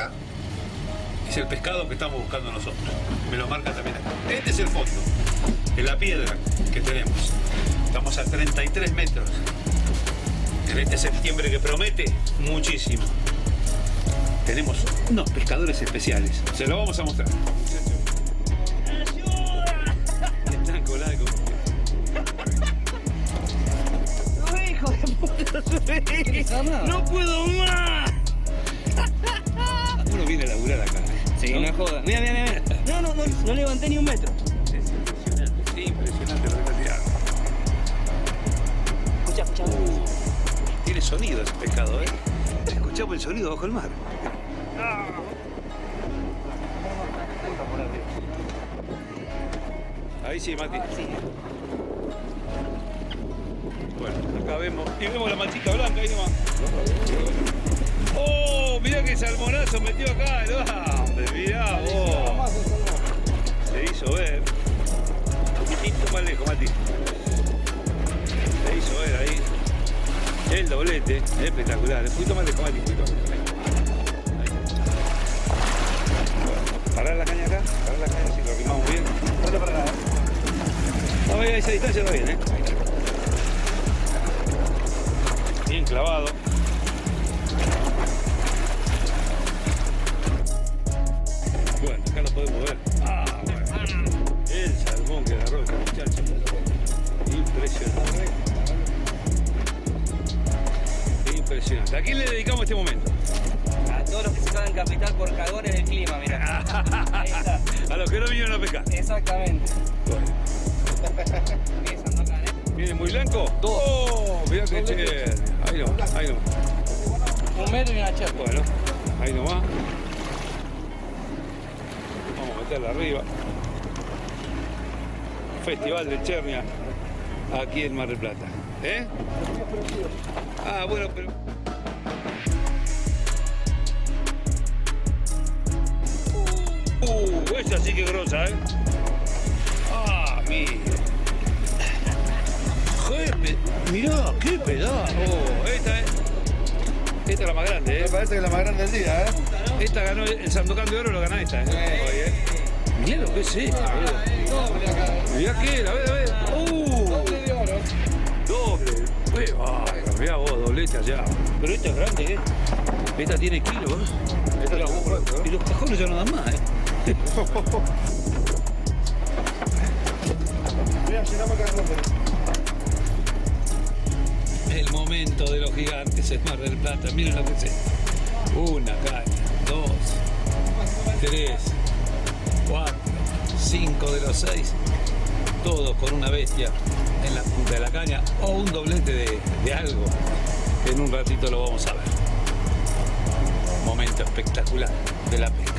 acá es el pescado que estamos buscando nosotros. Me lo marca también acá. Este es el fondo, es la piedra que tenemos. Estamos a 33 metros. En este septiembre que promete muchísimo. Tenemos unos pescadores especiales. Se lo vamos a mostrar. Están colados. hijo de puta! ¡No puedo más! Levanté ni un metro. Es impresionante, sí, impresionante lo que. Escucha, escucha. Tiene sonido ese pescado, ¿eh? Escuchamos el sonido bajo el mar. Ahí sí, Mati. Sí. Bueno, acá vemos. Y vemos la manchita blanca ahí nomás. ¡Oh! Mirá que salmonazo metió acá el hambre. Mirá vos. Hizo ver. Un poquitito más lejos, Mati. Se hizo ver ahí. El doblete. Espectacular. Un poquito más lejos, Mati. Un poquito más lejos. Ahí. Bueno, Parar la caña acá. Parar la caña si lo arrimamos bien. Dale para acá. No, a esa distancia está bien, ¿eh? Bien clavado. De Chernia, aquí en Mar del Plata. ¿Eh? Ah, bueno, pero... Uh, esa sí que grosa, ¿eh? Ah, mira. Jefe, mirá, qué pedazo. Oh, esta es... Esta es la más grande, ¿eh? Me parece que es la más grande del día, ¿eh? Esta ganó el Sandokan de Oro, lo gana esta, ¿eh? ¿eh? Mirá lo que es esto. Mirá que, a ver, a ver. ¡Uh! Doble. Uy, bárbaro, mirá vos, doblete allá. Pero esta es grande, ¿eh? Esta tiene kilos, ¿eh? Esta es la. Y los cajones ya no dan más, ¿eh? Mira, llenamos acá el momento de los gigantes es Mar del Plata. Miren lo que es esto. Una caña, dos, tres, cuatro, cinco de los seis. Todos con una bestia en la punta de la caña o un doblete de, de algo en un ratito lo vamos a ver. Momento espectacular de la pesca.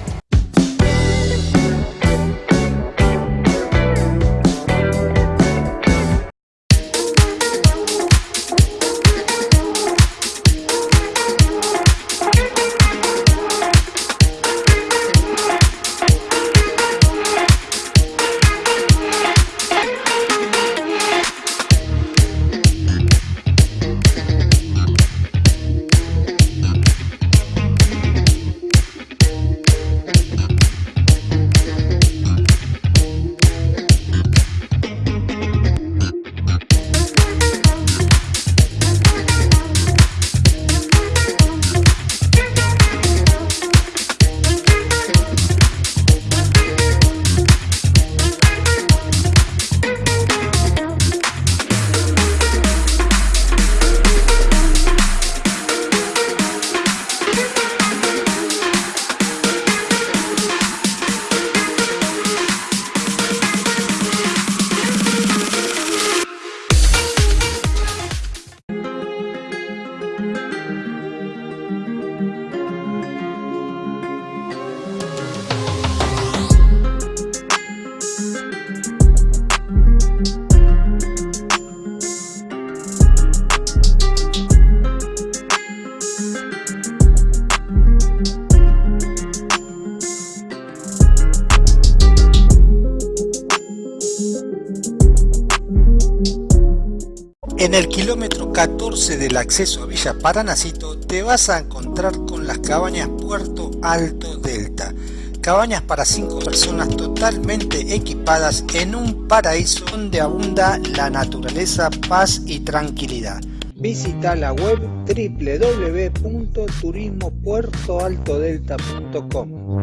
14 del acceso a Villa Paranacito te vas a encontrar con las cabañas Puerto Alto Delta. Cabañas para 5 personas totalmente equipadas en un paraíso donde abunda la naturaleza, paz y tranquilidad. Visita la web www.turismopuertoaltodelta.com.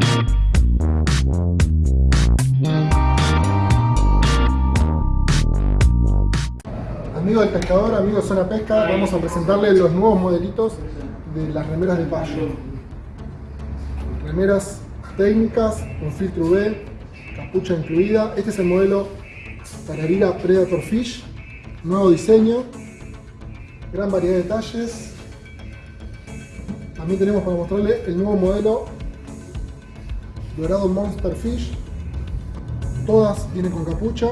Amigo del pescador, amigo de Zona Pesca, vamos a presentarle los nuevos modelitos de las remeras de payo. Remeras técnicas con filtro UV, capucha incluida. Este es el modelo Tararira Predator Fish, nuevo diseño, gran variedad de detalles. También tenemos para mostrarle el nuevo modelo Dorado Monster Fish. Todas vienen con capucha,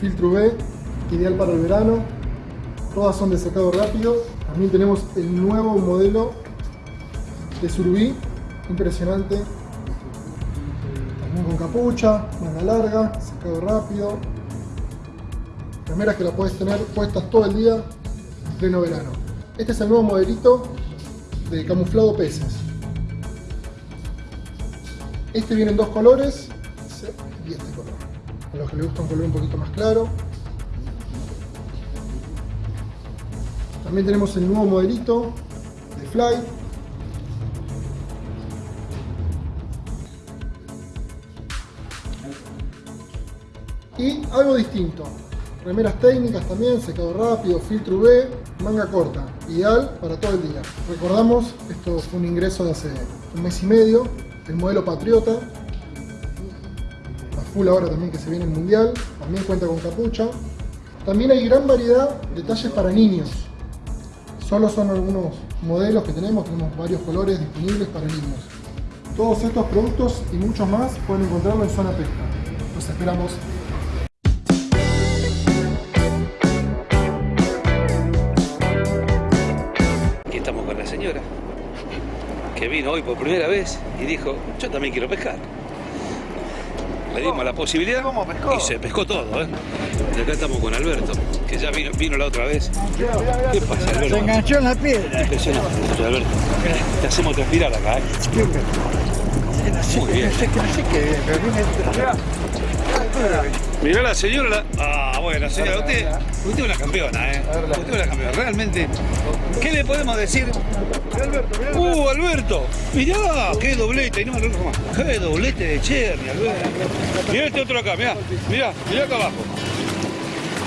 filtro UV, ideal para el verano. Todas son de secado rápido. También tenemos el nuevo modelo de surubí, impresionante. También con capucha, manga larga, secado rápido. Remeras que la puedes tener puestas todo el día en pleno verano. Este es el nuevo modelito de camuflado peces. Este viene en dos colores los que les gusta un color un poquito más claro. También tenemos el nuevo modelito de Fly. Y algo distinto. Remeras técnicas también, secado rápido, filtro UV, manga corta. Ideal para todo el día. Recordamos, esto fue un ingreso de hace un mes y medio. El modelo Patriota. Full ahora también que se viene el mundial. También cuenta con capucha. También hay gran variedad de talles para niños. Solo son algunos modelos que tenemos, tenemos varios colores disponibles para niños. Todos estos productos y muchos más pueden encontrarlo en Zona Pesca. Los esperamos. Aquí estamos con la señora que vino hoy por primera vez y dijo, yo también quiero pescar. Le dimos la posibilidad y se pescó todo. ¿eh? Y acá estamos con Alberto, que ya vino, vino la otra vez. ¿Qué pasa, Alberto? Se enganchó en la piedra. Impresionante, Alberto. Te hacemos transpirar acá, ¿eh? Muy bien. Mirá la señora. la- Ah, bueno, señora, usted, usted es una campeona, ¿eh? Usted es una campeona, realmente. ¿Qué le podemos decir? ¡Uh, Alberto! Mirá, qué doblete, no. Qué doblete de Cherny, Alberto. Mirá este otro acá, mirá, mirá, mirá acá abajo.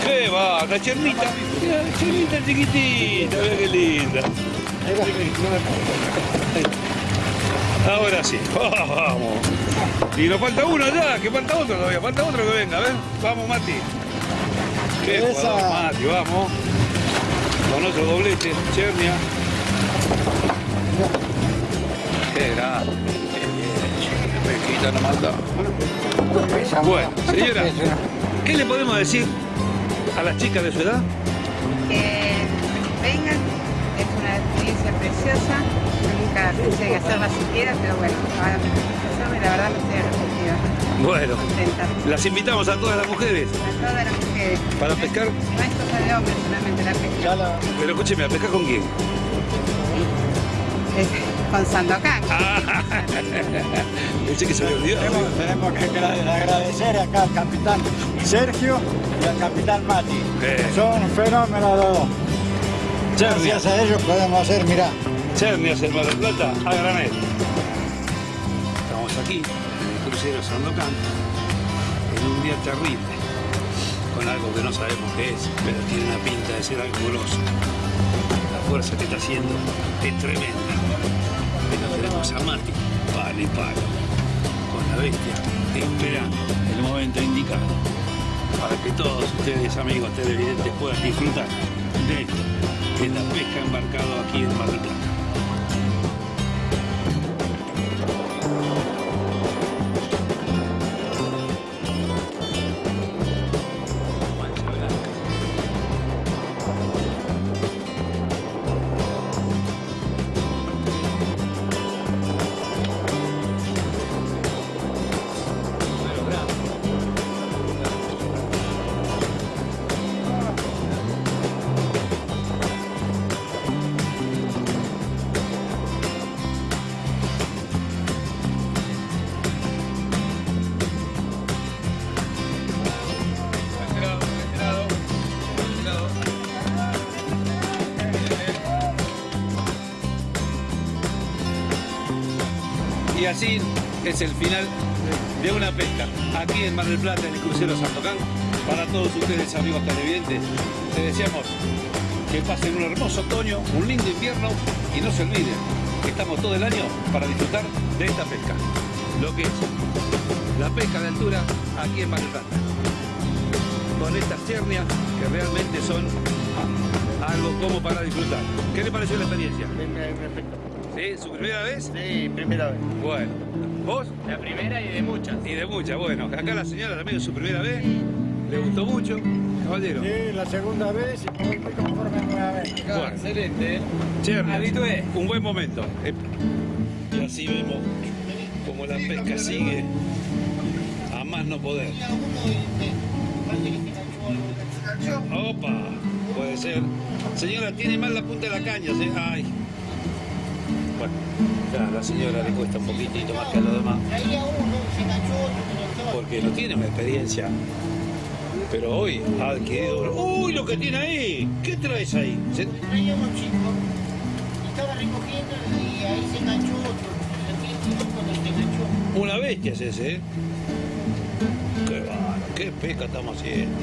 ¡Qué va! La chernita, mirá, la chernita chiquitita, mirá qué linda. Ahora sí, vamos. Y nos falta uno ya, que falta otro todavía, falta otro que venga, a ver. Vamos, Mati. Qué jugador, Mati, vamos. Con otro doblete, Chernia. Qué grande. Pesquita no mata. Bueno, señora, ¿qué le podemos decir a las chicas de su edad? que vengan, es una experiencia preciosa, nunca pensé en hacerla siquiera, pero bueno, ahora me puse a hacerla y la verdad que estoy arrepentida, Bueno, contenta. las invitamos a todas las mujeres A todas las mujeres. para pescar. No es cosa de hombres solamente la pesca, Pero escúcheme, ¿a pescar con quién? es con Sandokan. Ah, pensé que se había olvidado. Tenemos, tenemos que agra- agradecer acá al capitán Sergio y al capitán Mati. Eh. Son fenómenos los dos. Gracias a ellos podemos hacer, mirá. Chernias, el Mar del Plata, a granel. Aquí, en el crucero Sandocan, en un día terrible, con algo que no sabemos qué es, pero tiene una pinta de ser algo. La fuerza que está haciendo es tremenda. Pero tenemos a Mati, palo y palo, con la bestia, esperando el momento indicado para que todos ustedes, amigos televidentes, puedan disfrutar de esto, que la pesca embarcado aquí en Mar así es el final de una pesca aquí en Mar del Plata, en el crucero Santocán. Para todos ustedes, amigos televidentes, les deseamos que pasen un hermoso otoño, un lindo invierno y no se olviden que estamos todo el año para disfrutar de esta pesca. Lo que es la pesca de altura aquí en Mar del Plata. Con estas chernias que realmente son algo como para disfrutar. ¿Qué le pareció la experiencia? Perfecto. ¿Sí? ¿Su primera vez? Sí, primera vez. Bueno. ¿Vos? La primera y de muchas. Y de muchas. Bueno, acá la señora también es su primera vez. Le gustó mucho. Caballero. Sí, la segunda vez y estoy muy conforme nuevamente. Bueno. Excelente, ¿eh? Chernias, Habitué. un buen momento. Eh, Y así vemos como la pesca sigue a más no poder. Opa, puede ser. Señora, tiene mal la punta de la caña. ¿sí? Ay. A la señora le cuesta un poquitito más que a los demás. Porque no tiene una experiencia. Pero hoy ha adquirido. ¡Uy, lo que tiene ahí! ¿Qué traes ahí? ¿Se- traía unos chicos, estaba recogiendo y ahí se enganchó otro. Chico se enganchó. Una bestia es ese, ¿eh? Qué bárbaro, qué pesca estamos haciendo.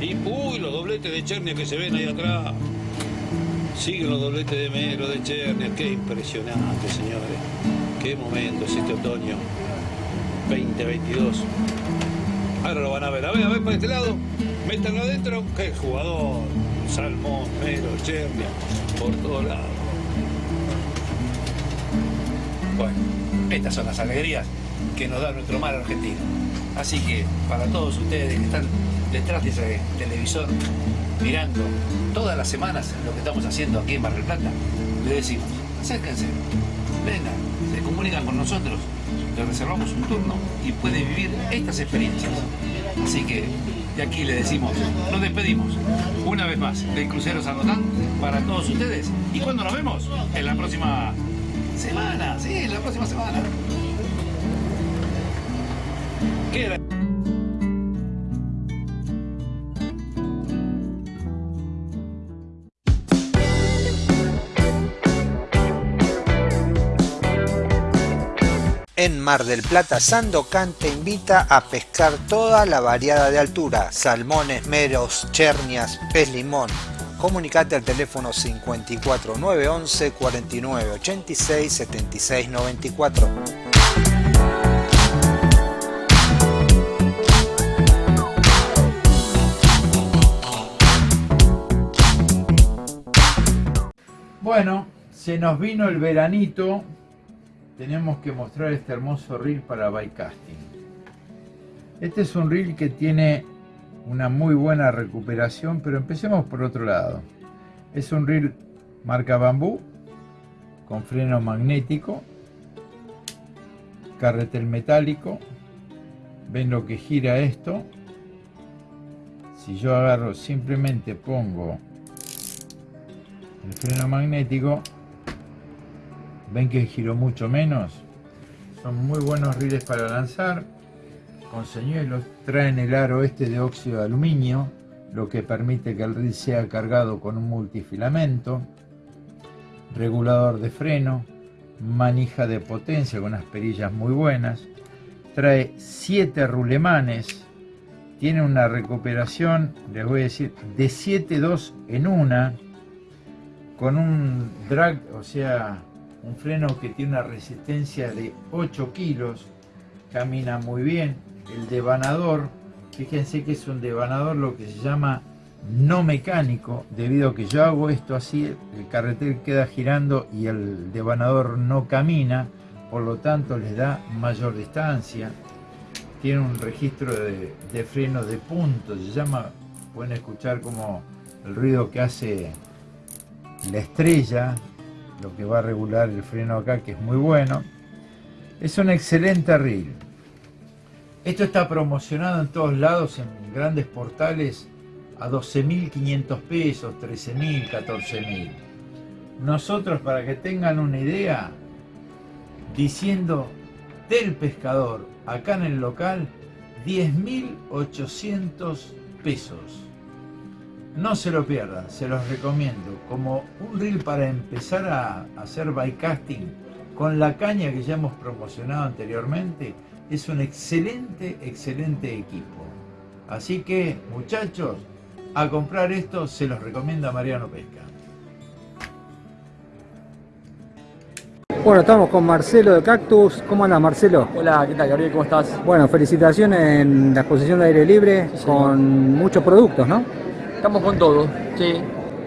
Y, uy, los dobletes de Chernia que se ven ahí atrás. Siguen los dobletes de Mero, de Chernia. Qué impresionante, señores. Qué momento es este otoño 2022. Ahora lo van a ver. A ver, a ver para este lado. Métanlo adentro. Qué jugador. Salmón, Mero, Chernia. Por todos lados. Bueno, estas son las alegrías que nos da nuestro mar argentino. Así que para todos ustedes que están detrás de ese televisor mirando todas las semanas lo que estamos haciendo aquí en Mar del Plata, le decimos, acérquense, vengan, se comunican con nosotros, le reservamos un turno y puede vivir estas experiencias. Así que de aquí le decimos, nos despedimos una vez más del crucero Sanotán para todos ustedes. ¿Y cuándo nos vemos? En la próxima semana, sí, en la próxima semana. ¿Qué En Mar del Plata, Sandocan te invita a pescar toda la variada de altura, salmones, meros, chernias, pez limón. Comunicate al teléfono 54 911 49 86 76 94. Bueno, se nos vino el veranito. Tenemos que mostrar este hermoso reel para bycasting. Este es un reel que tiene una muy buena recuperación, pero empecemos por otro lado. Es un reel marca bambú con freno magnético, carretel metálico. Ven lo que gira esto. Si yo agarro, simplemente pongo el freno magnético ven que giró mucho menos son muy buenos riles para lanzar. Con señuelos traen el aro este de óxido de aluminio lo que permite que el reel sea cargado con un multifilamento. Regulador de freno manija de potencia con unas perillas muy buenas. Trae 7 rulemanes. Tiene una recuperación les voy a decir de 7.2 en una con un drag, o sea, un freno que tiene una resistencia de 8 kilos, camina muy bien. El devanador, fíjense que es un devanador lo que se llama no mecánico, debido a que yo hago esto así, el carretel queda girando y el devanador no camina, por lo tanto les da mayor distancia. Tiene un registro de, de freno de punto, se llama, pueden escuchar como el ruido que hace la estrella, lo que va a regular el freno acá, que es muy bueno. Es un excelente reel. Esto está promocionado en todos lados, en grandes portales, a 12.500 pesos, 13.000, 14.000. Nosotros, para que tengan una idea, diciendo del pescador, acá en el local, 10.800 pesos. No se lo pierdan, se los recomiendo. Como un reel para empezar a hacer bycasting, con la caña que ya hemos promocionado anteriormente, es un excelente, excelente equipo. Así que, muchachos, a comprar esto se los recomienda Mariano Pesca. Bueno, estamos con Marcelo de Cactus. ¿Cómo andas, Marcelo? Hola, ¿qué tal, Gabriel? ¿Cómo estás? Bueno, felicitaciones en la exposición de aire libre con muchos productos, ¿no? Estamos con todo, sí.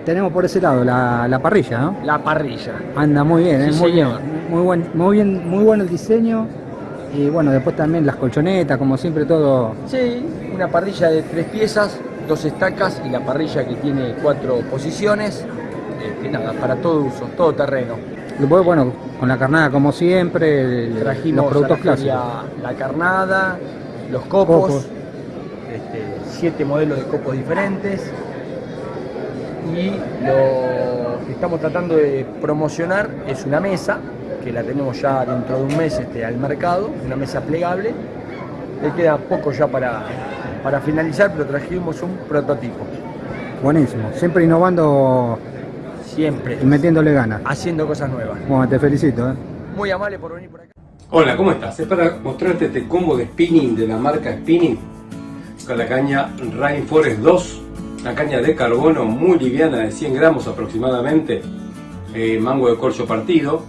Tenemos por ese lado la, la parrilla, ¿no? La parrilla. Anda muy bien, Sí, ¿eh? muy bien, muy buen, muy bien, muy bueno el diseño y bueno, después también las colchonetas, como siempre todo. Sí, una parrilla de tres piezas, dos estacas y la parrilla que tiene cuatro posiciones. Este, nada, para todo uso, todo terreno. Después, bueno, con la carnada como siempre, el- Trajimos los productos clásicos. La carnada, los copos, Copos. este, siete modelos de copos diferentes. Y lo que estamos tratando de promocionar es una mesa, que la tenemos ya dentro de un mes este, al mercado, una mesa plegable. Le queda poco ya para, para finalizar, pero trajimos un prototipo. Buenísimo, siempre innovando Siempre. y metiéndole ganas. Haciendo cosas nuevas. Bueno, te felicito, ¿eh? Muy amable por venir por acá. Hola, ¿cómo estás? Es para mostrarte este combo de spinning de la marca Spinning con la caña Rainforest 2, una caña de carbono muy liviana de 100 gramos aproximadamente, eh, mango de corcho partido,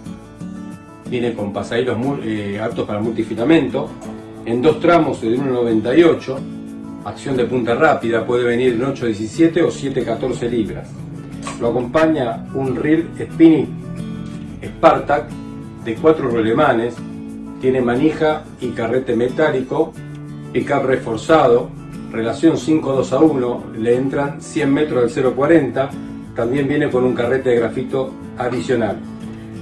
viene con pasaderos mu- eh, aptos para multifilamento, en dos tramos de 1,98, acción de punta rápida, puede venir en 8,17 o 7,14 libras. Lo acompaña un reel spinning Spartak de cuatro rolemanes, tiene manija y carrete metálico, pickup reforzado, relación 5-2 a 1, le entran 100 metros del 0.40, también viene con un carrete de grafito adicional,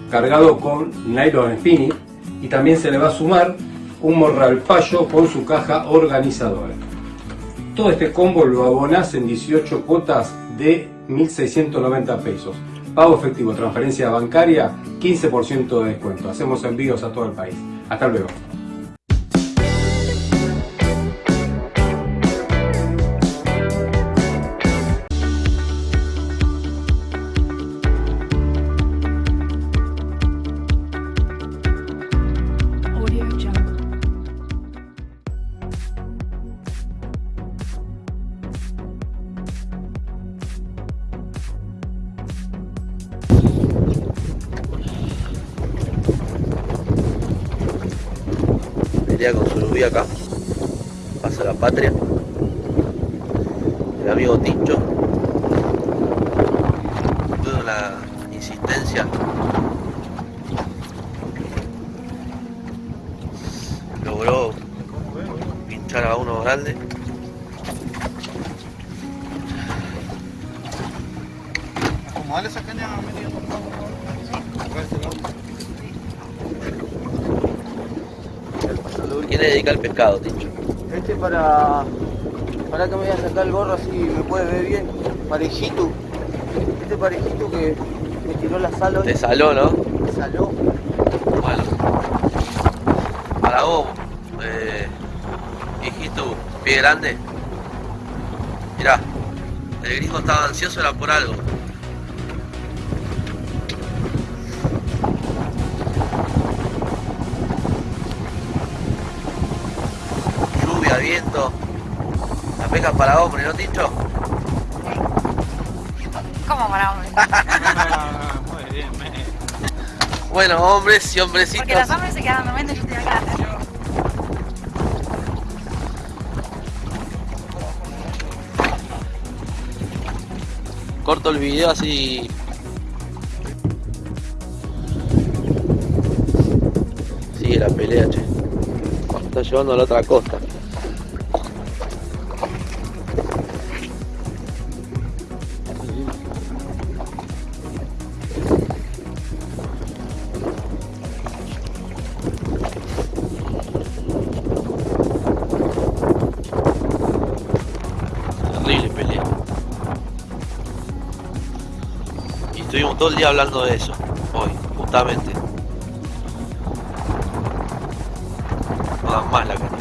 cargado con nylon spinning y también se le va a sumar un morral payo con su caja organizadora. Todo este combo lo abonás en 18 cuotas de 1.690 pesos. Pago efectivo, transferencia bancaria, 15% de descuento. Hacemos envíos a todo el país. Hasta luego. Surubí acá. Pasa la patria. El amigo Tincho. Tuvo la insistencia. Logró pinchar a uno grande. Acomodale esa caña media, por favor. Acá este lado. ¿Quién le dedica el pescado, Tincho? Este para. Para que me voy a sacar el gorro así me puede ver bien. Parejito. Este parejito que me tiró la sal hoy. De saló, ¿no? Me saló. Bueno. Para vos, eh, hijito, pie grande. Mirá, el gringo estaba ansioso, era por algo. Para hombre, ¿no, Tincho? ¿Cómo para hombre? Muy bien, Bueno, hombres y hombrecitos. Porque los hombres se quedan durmiendo y yo estoy acá. Corto el video así. Sigue la pelea, che. Está llevando a la otra costa. Todo el día hablando de eso, hoy, justamente. No más la carne.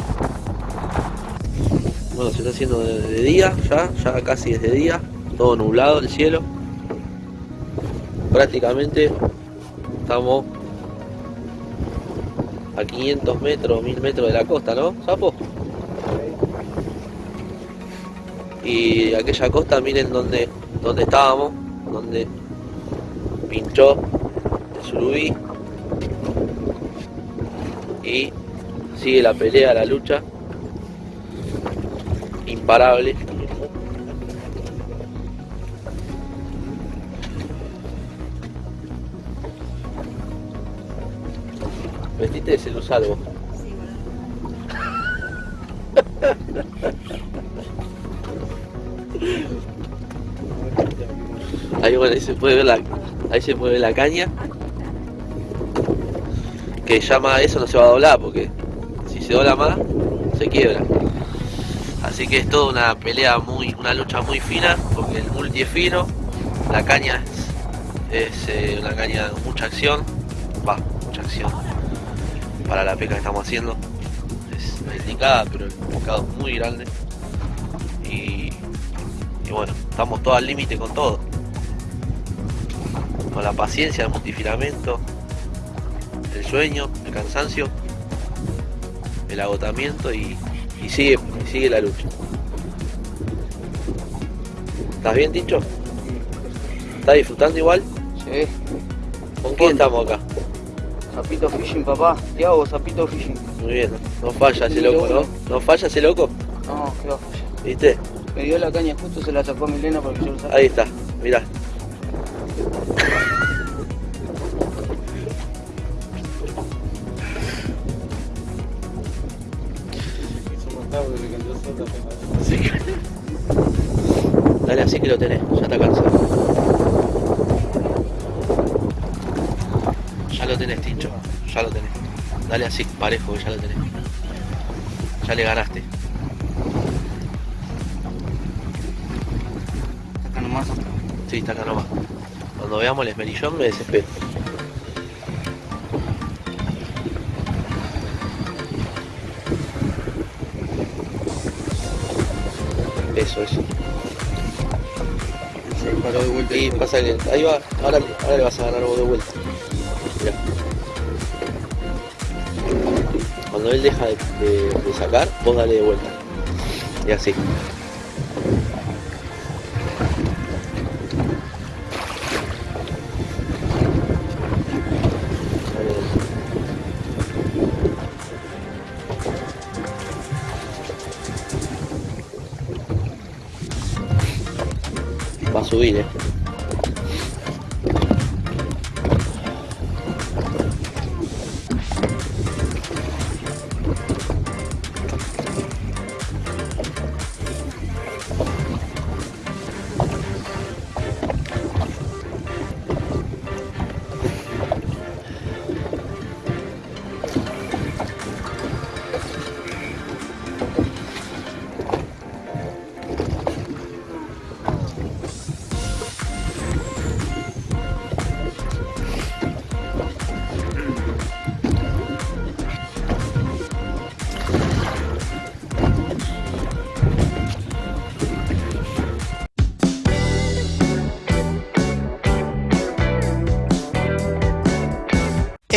Bueno, se está haciendo de, de día ya, ya casi es de día, todo nublado el cielo. Prácticamente estamos a 500 metros, 1000 metros de la costa, ¿no, Sapo? Y aquella costa, miren dónde, dónde estábamos, donde pinchó el surubí. Y sigue la pelea, la lucha. Imparable. Vestiste de celusal vos. Ahí, bueno, ahí se puede ver la, ahí se puede ver la caña. Que llama eso no se va a doblar porque si se dobla más se quiebra. Así que es toda una pelea muy, una lucha muy fina porque el multi es fino, la caña es, eh, una caña de mucha acción, va, mucha acción para la pesca que estamos haciendo. Es indicada, pero el pescado es muy grande. Y, y bueno, estamos todos al límite con todo. La paciencia, el multifilamento, el sueño, el cansancio, el agotamiento y, y sigue, y sigue la lucha. ¿Estás bien, Tincho? ¿Estás disfrutando igual? Sí. ¿Con quién estamos acá? Zapito Fishing, papá. Tiago, Zapito Fishing. Muy bien, no falla ese loco, ¿no? ¿No falla ese loco? No, qué va a fallar. ¿Viste? Me dio la caña justo, se la sacó a Milena porque yo lo saqué. Ahí está, mirá. Que lo tenés, ya está cansado. Ya lo tenés, Tincho, ya lo tenés. Dale así, parejo, que ya lo tenés. Ya le ganaste. Acá nomás. Sí, está acá nomás. Cuando veamos el esmerillón me desespero. Eso, eso. Y pasa que ahí va, ahora, ahora le vas a ganar vos de vuelta. Mirá. Cuando él deja de, sacar, vos dale de vuelta. Y así. Va a subir, eh.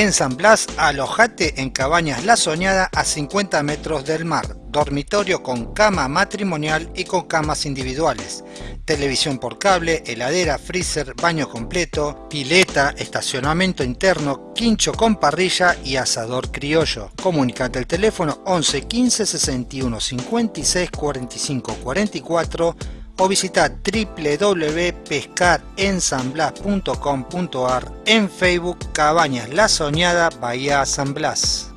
En San Blas, alojate en Cabañas La Soñada a 50 metros del mar, dormitorio con cama matrimonial y con camas individuales, televisión por cable, heladera, freezer, baño completo, pileta, estacionamiento interno, quincho con parrilla y asador criollo. Comunicate al teléfono 11 15 61 56 45 44 o visita www.pescarensanblas.com.ar en Facebook Cabañas La Soñada Bahía San Blas.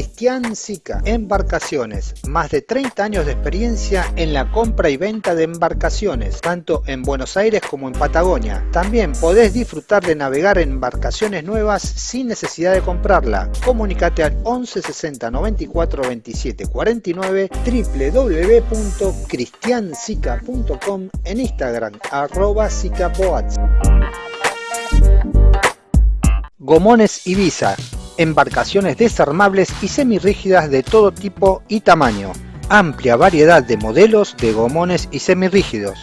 Cristian Sica, Embarcaciones, más de 30 años de experiencia en la compra y venta de embarcaciones, tanto en Buenos Aires como en Patagonia. También podés disfrutar de navegar en embarcaciones nuevas sin necesidad de comprarla. Comunicate al 11 60 94 27 49 www.cristiansica.com en Instagram arroba. Gomones Ibiza, embarcaciones desarmables y semirrígidas de todo tipo y tamaño. Amplia variedad de modelos de gomones y semirrígidos.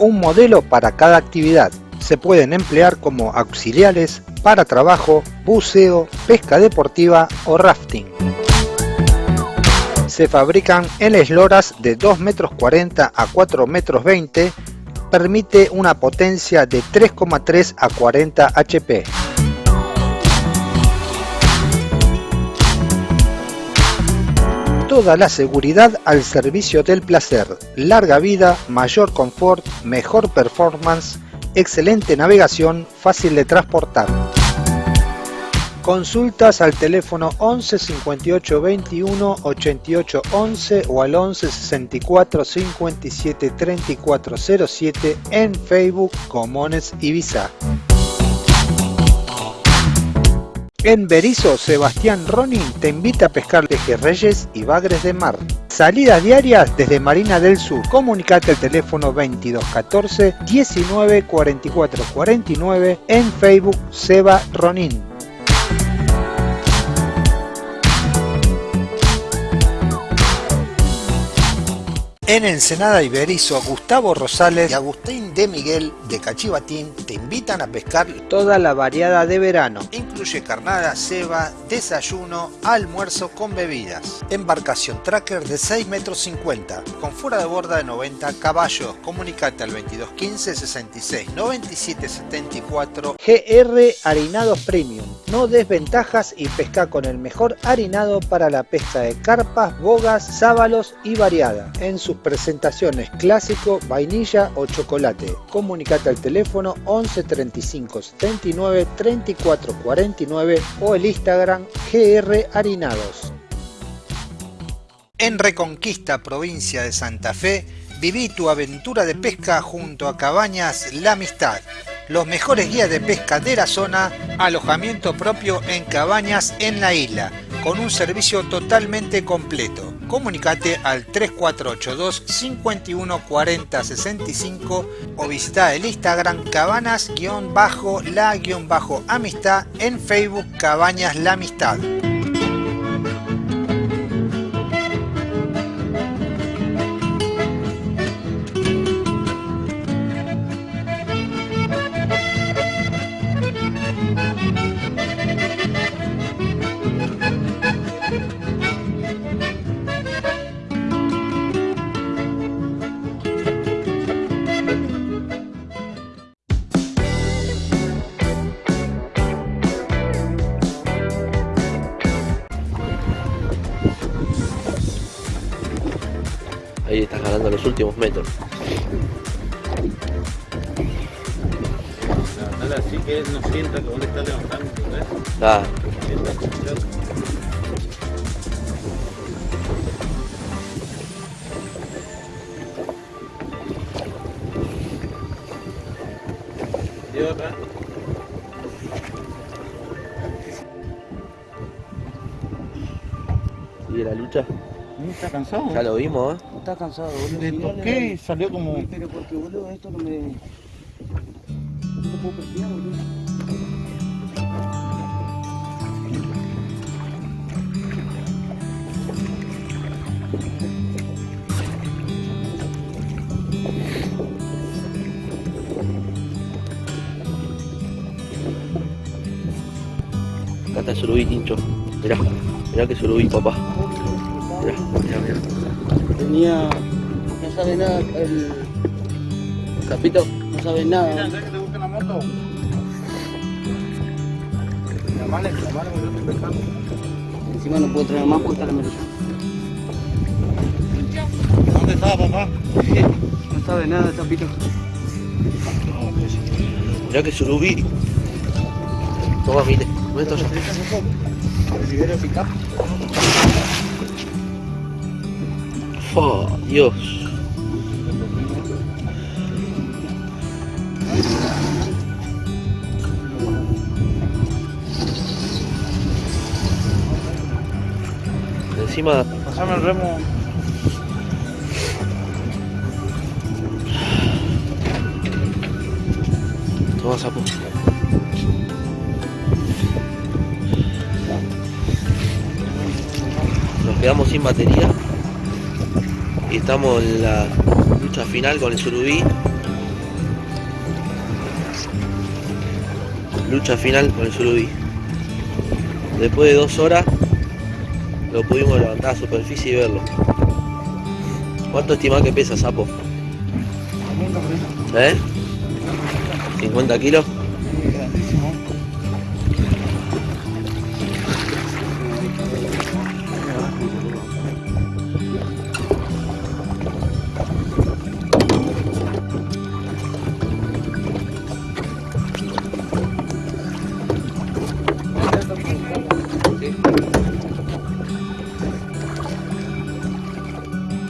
Un modelo para cada actividad. Se pueden emplear como auxiliares para trabajo, buceo, pesca deportiva o rafting. Se fabrican en esloras de 2 metros 40 a 4 metros 20 permite una potencia de 3,3 a 40 HP. Toda la seguridad al servicio del placer, larga vida, mayor confort, mejor performance, excelente navegación, fácil de transportar. Consultas al teléfono 11 58 21 88 11 o al 11 64 57 34 07 en Facebook Comones Ibiza. En Berizo, Sebastián Ronin te invita a pescar pejerreyes y bagres de mar. Salidas diarias desde Marina del Sur. Comunicate al teléfono 2214 19 44 49 en Facebook Seba Ronin. En Ensenada Iberizo, Gustavo Rosales y Agustín de Miguel de Cachivatín te invitan a pescar toda la variada de verano. Incluye carnada, ceba, desayuno, almuerzo con bebidas. Embarcación tracker de 6 metros 50, con fuera de borda de 90 caballos. Comunicate al 2215 66 97 74 GR Harinados Premium. No desventajas y pesca con el mejor harinado para la pesca de carpas, bogas, sábalos y variada. En sus presentaciones clásico, vainilla o chocolate. Comunicate al teléfono 11 35 79 34 49 o el Instagram GR Harinados. En Reconquista, provincia de Santa Fe, viví tu aventura de pesca junto a Cabañas La Amistad. Los mejores guías de pesca de la zona, alojamiento propio en cabañas en la isla, con un servicio totalmente completo. Comunicate al 3482 51 40 65 o visita el Instagram cabanas-la-amistad en Facebook Cabañas La Amistad. ¿Ves? Ah. ¿Y sigue la lucha. ¿Está cansado? Ya lo vimos, ¿eh? Está cansado, boludo. ¿De le- salió como.? Pero porque, boludo, esto no me. No puedo perfilar, boludo. Acá está el surubí, Tincho. Mirá, mirá que surubí, papá. Mirá, mirá, mirá. Tenía. No sabe nada el. Capito, no sabe nada. ¿sabes que te busca la moto? Llamale, llamale, yo estoy pescando. Encima no puedo traer más porque está la mecha. ¿Dónde estaba papá? No sabe nada, Capito. Mirá que surubí. Toma, mire. ¿Dónde está ya? Picar. Oh, Dios. Encima, Pasame el remo. cosa, pues. Nos quedamos sin batería. Y estamos en la lucha final con el surubí. Lucha final con el surubí. Después de dos horas lo pudimos levantar a superficie y verlo. ¿Cuánto estimás que pesa, sapo? ¿50 kilos?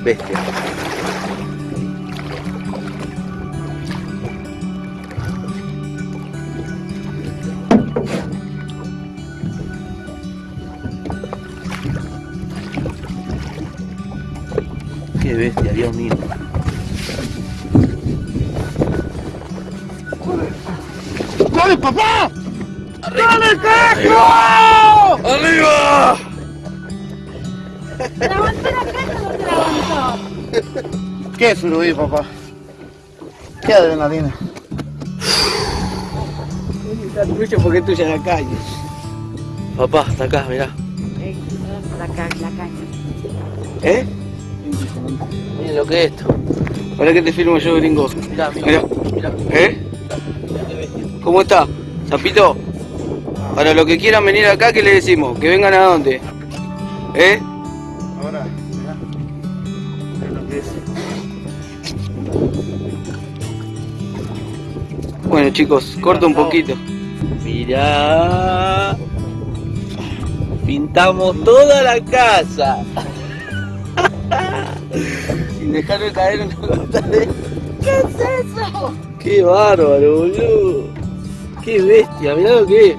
Bestia. ¿Qué es Uruguay, papá? ¿Qué adrenalina? Está tuyo porque tuya la calle. Papá, está acá, mirá. La, ca la caña. ¿Eh? Miren lo que es esto. Para que te filmo yo, gringo. Mirá, mirá. mirá. ¿Eh? ¿Cómo está? Zapito. Para los que quieran venir acá, ¿qué le decimos? ¿Que vengan a dónde? ¿Eh? Chicos, corta un poquito. Mirá. Pintamos toda la casa. Sin dejarme caer una gota de... ¿Qué es eso? Qué bárbaro, boludo. Qué bestia, mirá lo que es.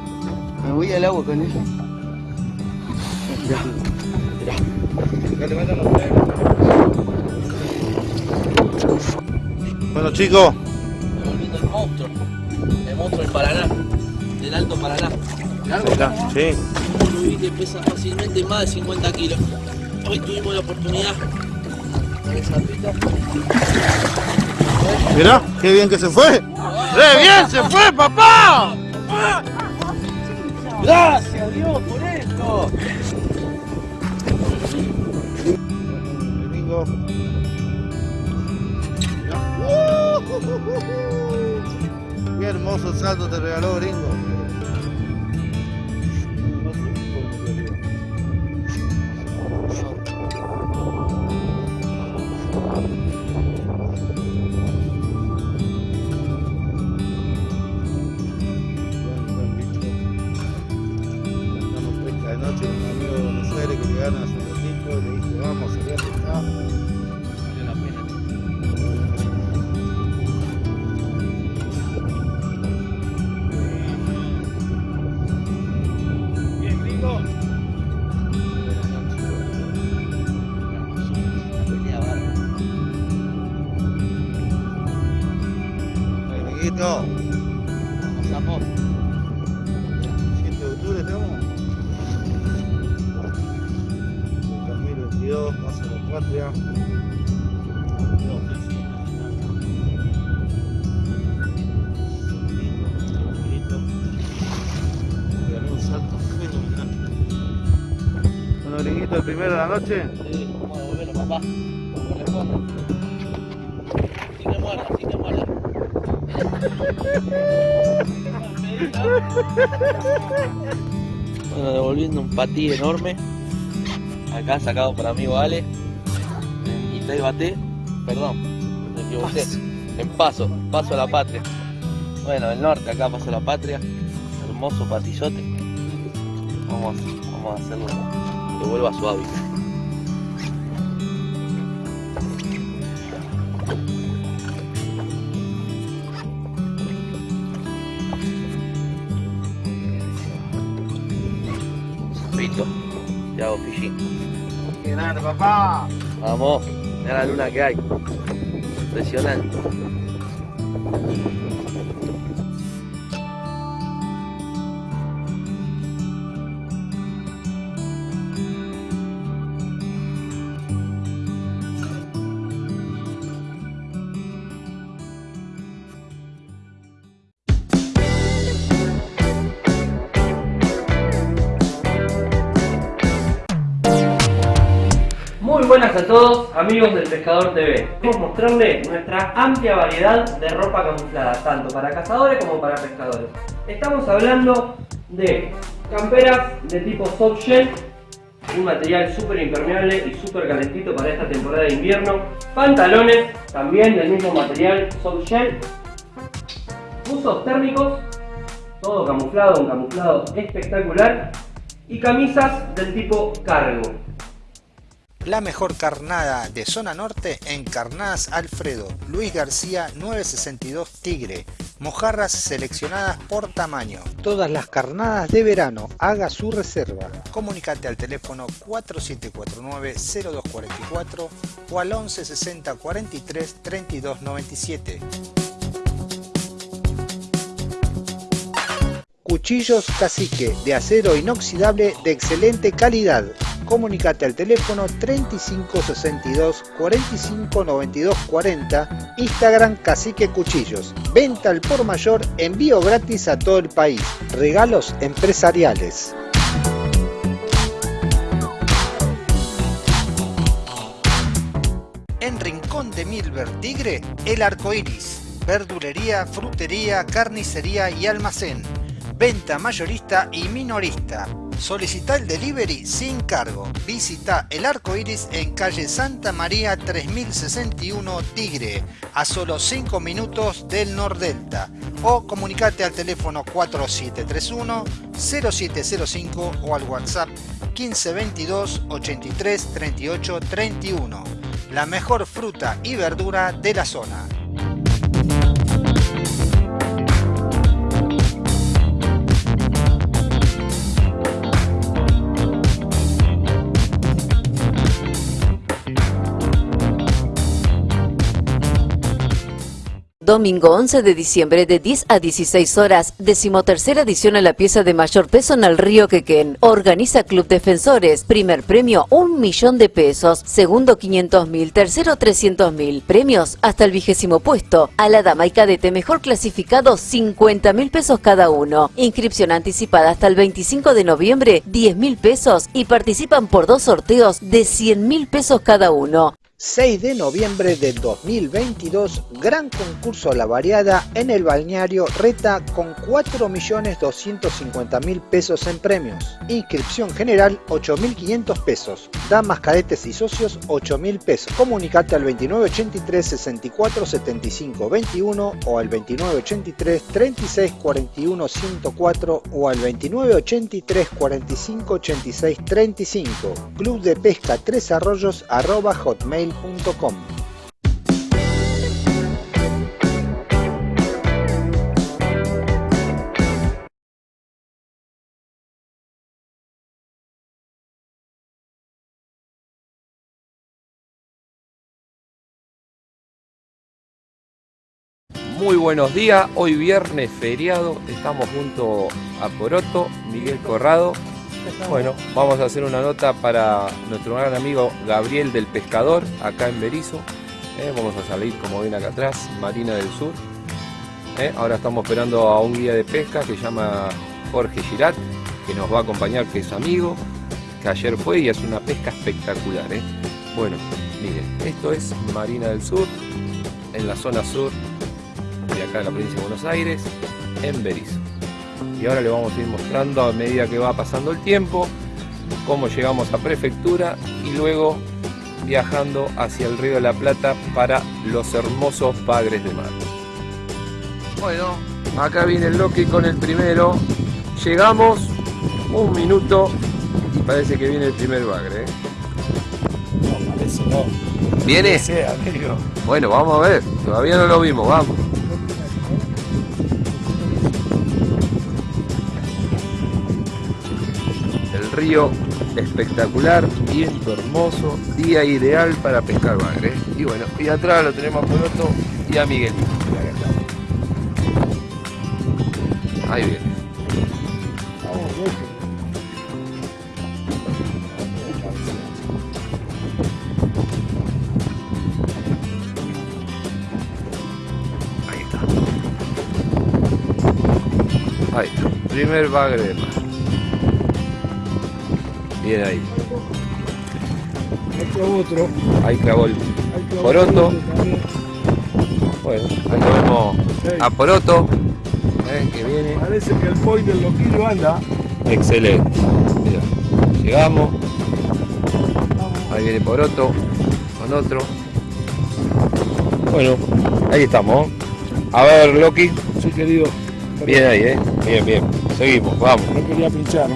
Me voy al agua con él. Bueno, chicos, Volviendo el monstruo. El monstruo del Paraná. Del Alto Paraná. Mirá, sí. Un surubí que pesa fácilmente más de 50 kilos. Hoy tuvimos la oportunidad con el sapito. Mirá, qué bien que se fue. ¡Re bien se fue, papá! Gracias Dios por esto. Gringo. Qué hermoso salto te regaló, gringo. Bueno, devolviendo un patí enorme. Acá sacado por amigo Ale. Y te bate. Perdón, me equivoqué. En paso, paso a la patria. Bueno, el norte acá paso a la patria. Hermoso patillote. Vamos, vamos a hacerlo que vuelva a su hábitat. ¡Qué grande, papá! Vamos, mira la luna que hay. Impresionante. Amigos del Pescador TV. Queremos mostrarles nuestra amplia variedad de ropa camuflada, tanto para cazadores como para pescadores. Estamos hablando de camperas de tipo soft shell, un material súper impermeable y súper calentito para esta temporada de invierno. Pantalones, también del mismo material, soft shell. Buzos térmicos, todo camuflado, un camuflado espectacular. Y camisas del tipo cargo. La mejor carnada de zona norte en Carnadas Alfredo, Luis García 962 Tigre, mojarras seleccionadas por tamaño. Todas las carnadas de verano, haga su reserva. Comunicate al teléfono 4749-0244 o al 1160 43 32 97. Cuchillos Cacique de acero inoxidable de excelente calidad. Comunicate al teléfono 3562 45 92 40, Instagram Cacique Cuchillos. Venta al por mayor, envío gratis a todo el país. Regalos empresariales. En Rincón de Milver Tigre, el arco iris. Verdulería, frutería, carnicería y almacén. Venta mayorista y minorista. Solicita el delivery sin cargo. Visita el arco iris en calle Santa María 3061 Tigre, a solo 5 minutos del Nordelta. O comunicate al teléfono 4731 0705 o al WhatsApp 1522 83 38 31. La mejor fruta y verdura de la zona. Domingo 11 de diciembre de 10 a 16 horas, decimotercera edición a la pieza de mayor peso en el río Quequén. Organiza Club Defensores. Primer premio, un millón de pesos. Segundo, 500 mil. Tercero, 300 mil. Premios hasta el vigésimo puesto. A la dama y cadete mejor clasificado, 50 mil pesos cada uno. Inscripción anticipada hasta el 25 de noviembre, 10 mil pesos. Y participan por dos sorteos de 100 mil pesos cada uno. 6 de noviembre del 2022, gran concurso a la variada en el balneario Reta con 4.250.000 pesos en premios. Inscripción general 8.500 pesos. Damas, cadetes y socios 8.000 pesos. Comunicate al 2983 64 75 21 o al 2983 36 41 104 o al 2983 45 86 35. Club de Pesca Tres Arroyos arroba hotmail Muy buenos días, hoy viernes feriado, estamos junto a Poroto, Miguel Corrado. Bueno, vamos a hacer una nota para nuestro gran amigo Gabriel del Pescador, acá en Berizo. Eh, vamos a salir, como ven acá atrás, Marina del Sur. Eh, ahora estamos esperando a un guía de pesca que se llama Jorge Girat, que nos va a acompañar, que es amigo, que ayer fue y hace una pesca espectacular. eh. Bueno, miren, esto es Marina del Sur, en la zona sur de acá de la provincia de Buenos Aires, en Berizo. Y ahora le vamos a ir mostrando a medida que va pasando el tiempo cómo llegamos a prefectura y luego viajando hacia el río de la Plata para los hermosos bagres de mar. Bueno, acá viene el Loki con el primero. Llegamos un minuto y parece que viene el primer bagre. ¿eh? No, parece no. ¿Viene? Sí, amigo. Bueno, vamos a ver. Todavía no lo vimos, vamos. Espectacular, viento hermoso, día ideal para pescar bagre. ¿eh? Y bueno, y atrás lo tenemos a y a Miguel. Ahí viene. Ahí está. Ahí está. Primer bagre de mar. Bien ahí. clavó otro. Ahí clavó el Ahí clavó poroto. otro. Bueno, ahí lo vemos a poroto. eh, que viene. Parece que el point del loquillo anda. Excelente. Mira, llegamos. Ahí viene Poroto con otro. Bueno, ahí estamos. A ver, Loki. Sí, querido. Bien ahí, ¿eh? Bien, bien. Seguimos, vamos. No quería pincharme.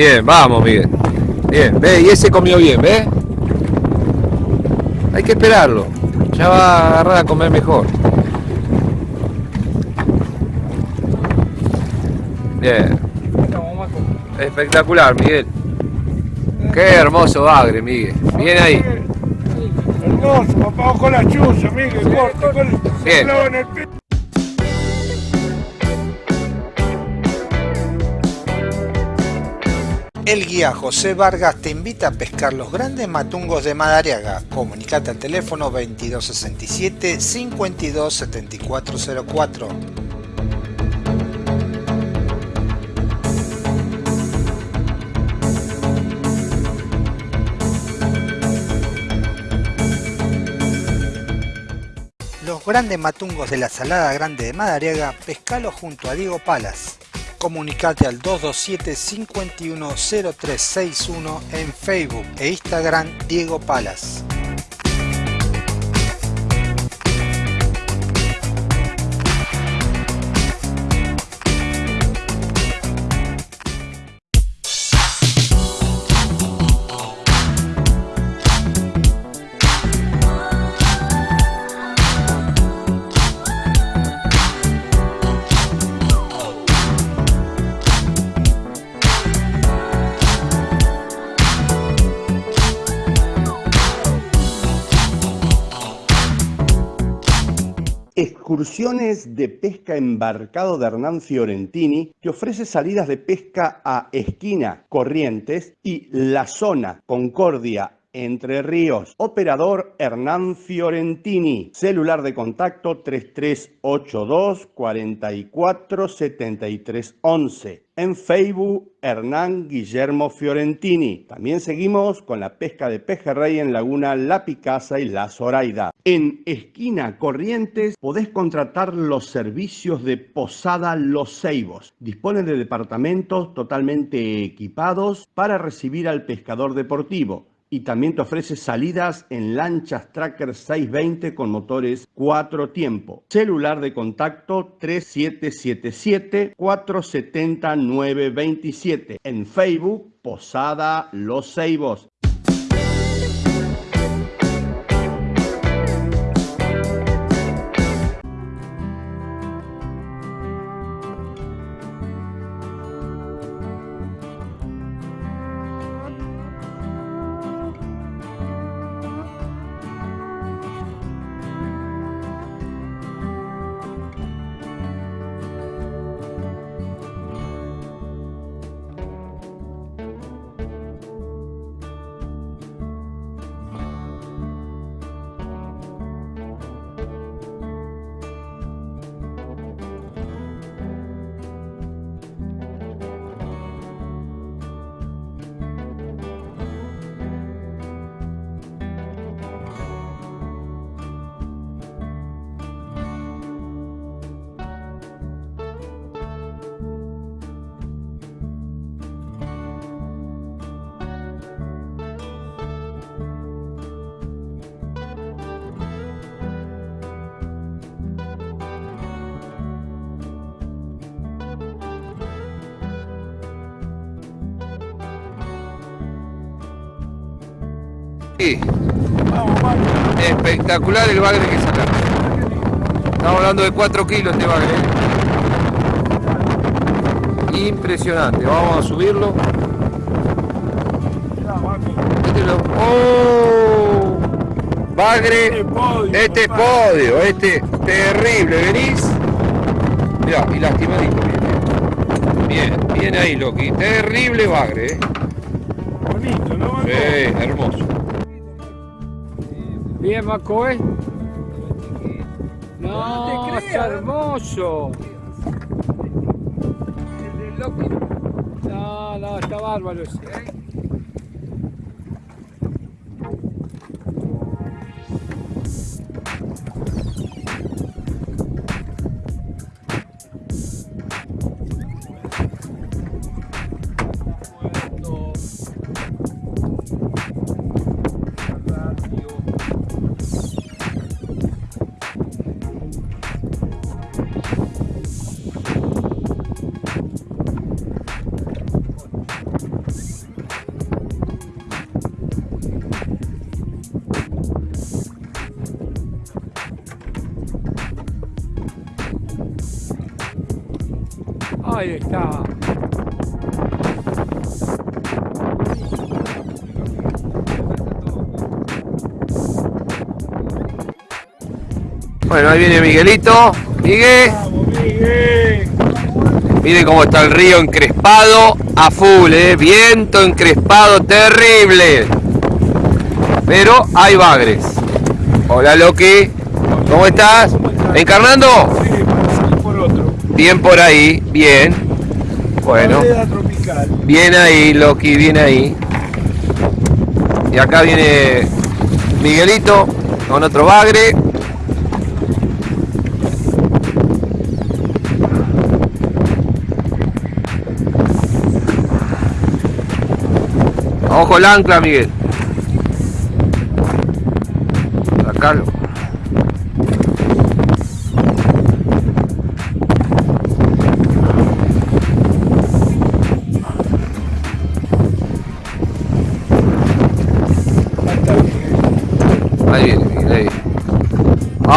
Bien, vamos, Miguel. Bien, ve, y ese comió bien, ¿ves? Hay que esperarlo. Ya va a agarrar a comer mejor. Bien. Espectacular, Miguel. Qué hermoso bagre, Miguel. Bien ahí. Hermoso, papá, con la chuza, Miguel, corte, con el Bien. El guía José Vargas te invita a pescar los grandes matungos de Madariaga. Comunicate al teléfono 2267 527404. Los grandes matungos de la Salada Grande de Madariaga, pescalo junto a Diego Palas. Comunicate al 227-510361 en Facebook e Instagram Diego Palas. Excursiones de pesca embarcado de Hernán Fiorentini que ofrece salidas de pesca a Esquina, Corrientes y La Zona, Concordia, Entre Ríos. Operador Hernán Fiorentini. Celular de contacto 3382 44 73 11. En Facebook, Hernán Guillermo Fiorentini. También seguimos con la pesca de pejerrey en Laguna La Picasa y La Zoraida. En Esquina Corrientes podés contratar los servicios de Posada Los Ceibos. Dispone de departamentos totalmente equipados para recibir al pescador deportivo y también te ofrece salidas en lanchas Tracker 620 con motores 4 tiempo. Celular de contacto 3777 470 927. En Facebook, Posada Los Ceibos. Espectacular el bagre que sacaron. Estamos hablando de 4 kilos este bagre. ¿eh? Impresionante. Vamos a subirlo. Este ¡Oh! Bagre. Este es podio. Este terrible. ¿Venís? Mirá, y lastimadito viene. Bien, bien ahí, Loki. Terrible bagre, ¿eh? Bonito, ¿no? Sí, hermoso. Bien, Maco, ¿eh? No, está hermoso. No, no, está bárbaro ese. Está. Bueno, ahí viene Miguelito. Miguel. Mire cómo está el río encrespado a full, ¿eh? Viento encrespado terrible. Pero hay bagres. Hola Loki. ¿Cómo estás? ¿Encarnando? Bien por ahí, bien. Bueno. Bien ahí, Loki, bien ahí. Y acá viene Miguelito con otro bagre. Ojo el ancla, Miguel.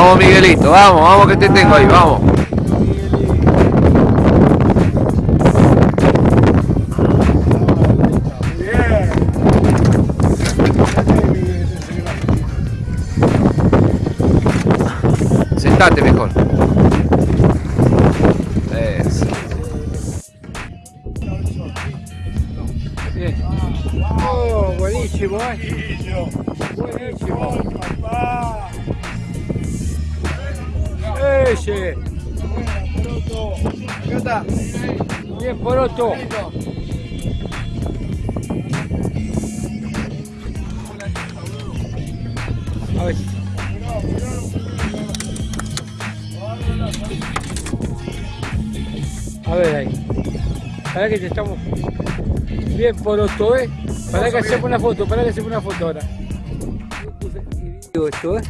Vamos Miguelito, vamos, vamos que te tengo ahí, vamos. Sentate mejor. Poroto. A ver. A ver ahí. Para que te estamos. Bien poroto, ¿eh? Para que hacemos una foto, para que hacemos una foto ahora. Esto, ¿eh?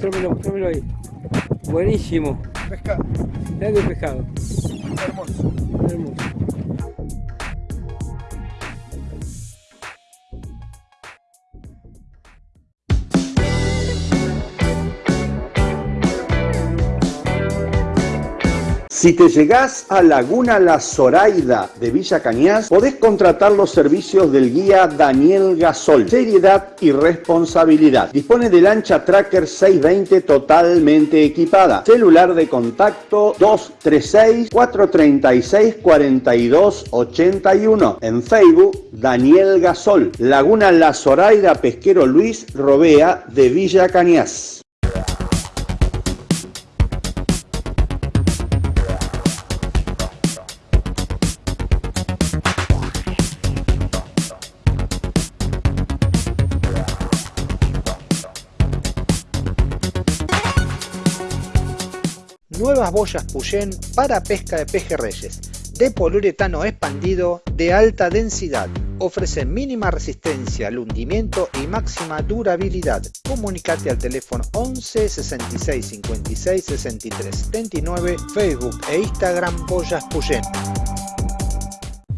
Trámelo, trámelo ahí. Buenísimo. Pescado. de pescado. Si te llegás a Laguna La Zoraida de Villa Cañas, podés contratar los servicios del guía Daniel Gasol. Seriedad y responsabilidad. Dispone de lancha Tracker 620 totalmente equipada. Celular de contacto 236-436-4281. En Facebook, Daniel Gasol. Laguna La Zoraida Pesquero Luis Robea de Villa Cañas. Boyas Puyén para pesca de pejerreyes, de poliuretano expandido de alta densidad. Ofrecen mínima resistencia al hundimiento y máxima durabilidad. Comunicate al teléfono 11 66 56 63 79, Facebook e Instagram Boyas Puyén.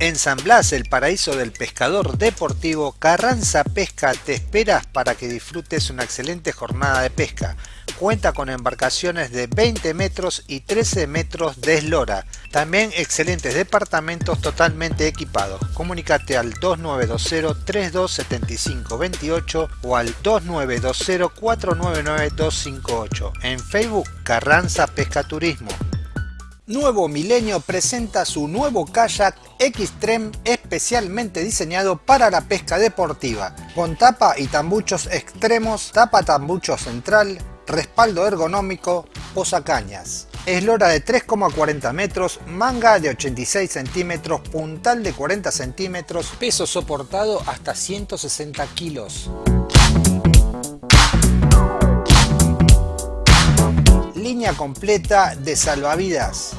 En San Blas, el paraíso del pescador deportivo, Carranza Pesca te esperas para que disfrutes una excelente jornada de pesca. Cuenta con embarcaciones de 20 metros y 13 metros de eslora. También excelentes departamentos totalmente equipados. Comunícate al 2920-327528 o al 2920-499-258. En Facebook, Carranza Pesca Turismo. Nuevo Milenio presenta su nuevo kayak Xtreme especialmente diseñado para la pesca deportiva, con tapa y tambuchos extremos, tapa tambucho central, respaldo ergonómico, posacañas. Eslora de 3,40 metros, manga de 86 centímetros, puntal de 40 centímetros, peso soportado hasta 160 kilos. Línea completa de salvavidas.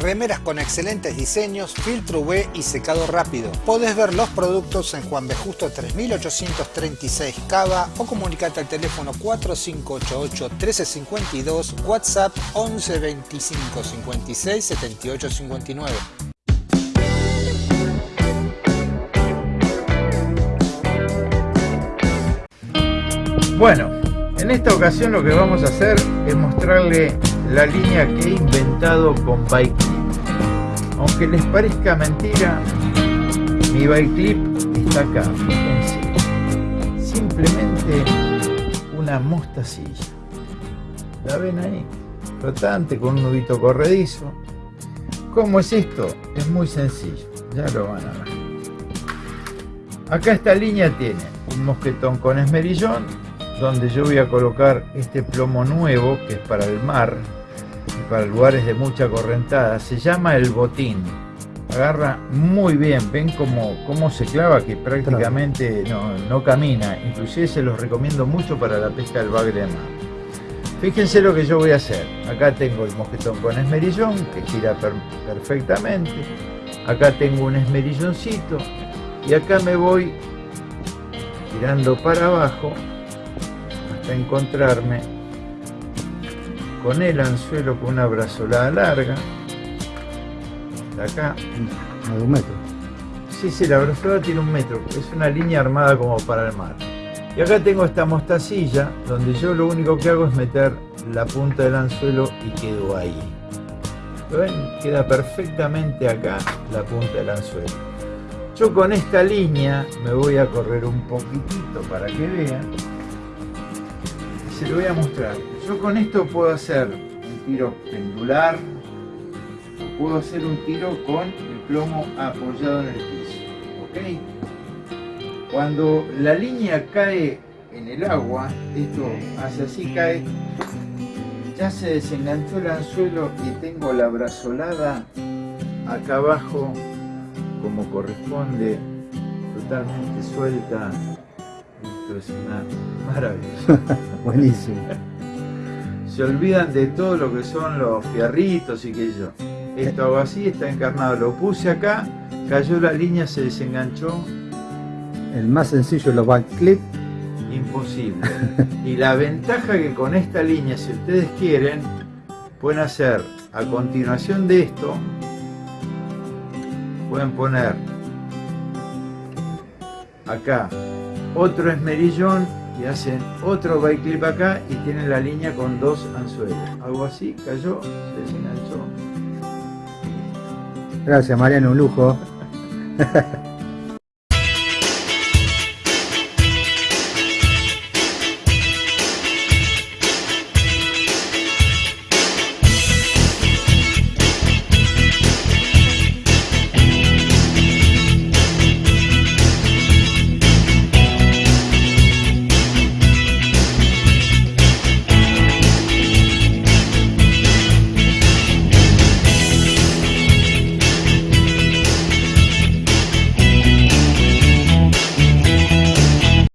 Remeras con excelentes diseños, filtro UV y secado rápido. Podés ver los productos en Juan B. Justo 3836 Cava o comunicate al teléfono 4588 1352, WhatsApp 11 25 56 78 59. Bueno, en esta ocasión lo que vamos a hacer es mostrarle la línea que he inventado con Bike Clip. Aunque les parezca mentira, mi Bike Clip está acá, fíjense. Simplemente una mostacilla. ¿La ven ahí? Flotante con un nudito corredizo. ¿Cómo es esto? Es muy sencillo, ya lo van a ver. Acá esta línea tiene un mosquetón con esmerillón, donde yo voy a colocar este plomo nuevo que es para el mar para lugares de mucha correntada. Se llama el botín. Agarra muy bien ven cómo, cómo se clava que prácticamente no, no camina. Inclusive se los recomiendo mucho para la pesca del bagre de mar. Fíjense lo que yo voy a hacer. Acá tengo el mosquetón con esmerillón que gira per perfectamente. Acá tengo un esmerilloncito y acá me voy tirando para abajo encontrarme con el anzuelo con una brazolada larga acá de un metro sí, sí, la brazolada tiene un metro es una línea armada como para el mar. Y acá tengo esta mostacilla donde yo lo único que hago es meter la punta del anzuelo y quedo ahí. ¿Lo ven? queda perfectamente acá la punta del anzuelo. Yo con esta línea me voy a correr un poquitito para que vean se lo voy a mostrar. Yo con esto puedo hacer un tiro pendular o puedo hacer un tiro con el plomo apoyado en el piso. ¿Ok? Cuando la línea cae en el agua, esto hace así, cae, ya se desenganchó el anzuelo y tengo la brazolada acá abajo como corresponde totalmente suelta esto es una. Buenísimo. Se olvidan de todo lo que son los fierritos y que yo. Esto hago así, está encarnado. Lo puse acá, cayó la línea, se desenganchó. El más sencillo, los backclip. Imposible. y la ventaja que con esta línea, si ustedes quieren, pueden hacer a continuación de esto, pueden poner acá otro esmerillón y hacen otro bike clip acá y tienen la línea con dos anzuelos. Algo así, cayó, se desenganchó. Gracias Mariano, un lujo.